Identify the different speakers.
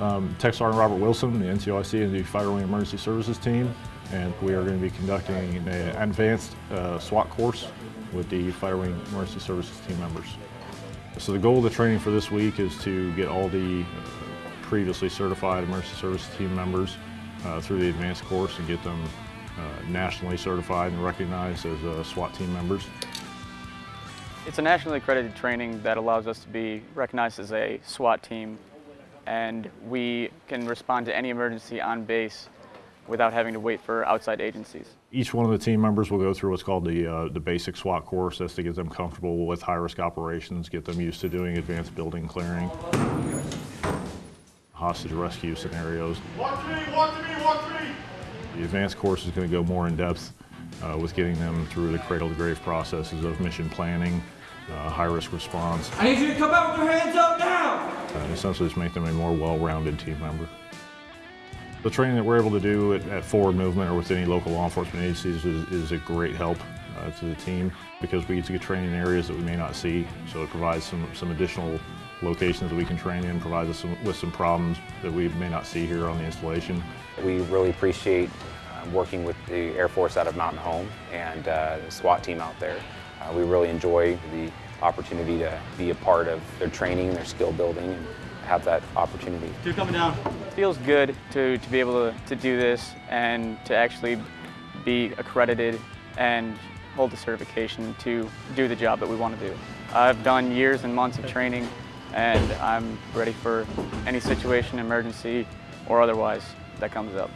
Speaker 1: Um, Tech Sergeant Robert Wilson, the NCOIC and the Fighter Wing Emergency Services Team, and we are going to be conducting an advanced uh, SWAT course with the Fighter Wing Emergency Services team members. So the goal of the training for this week is to get all the uh, previously certified emergency services team members uh, through the advanced course and get them uh, nationally certified and recognized as uh, SWAT team members.
Speaker 2: It's a nationally accredited training that allows us to be recognized as a SWAT team and we can respond to any emergency on base without having to wait for outside agencies.
Speaker 1: Each one of the team members will go through what's called the, uh, the basic SWAT course. That's to get them comfortable with high-risk operations, get them used to doing advanced building clearing, hostage rescue scenarios.
Speaker 3: Watch me, watch me, watch me!
Speaker 1: The advanced course is going to go more in depth uh, with getting them through the cradle-to-grave processes of mission planning, uh, high-risk response,
Speaker 4: I need you to come out with your hands up now!
Speaker 1: and essentially just make them a more well-rounded team member. The training that we're able to do at, at Forward Movement or with any local law enforcement agencies is, is a great help uh, to the team because we get to get training in areas that we may not see. So it provides some, some additional locations that we can train in, provides us some, with some problems that we may not see here on the installation.
Speaker 5: We really appreciate uh, working with the Air Force out of Mountain Home and uh, the SWAT team out there. Uh, we really enjoy the opportunity to be a part of their training, their skill building, and have that opportunity.
Speaker 4: You're coming down.
Speaker 2: Feels good to, to be able to, to do this and to actually be accredited and hold the certification to do the job that we want to do. I've done years and months of training and I'm ready for any situation, emergency or otherwise, that comes up.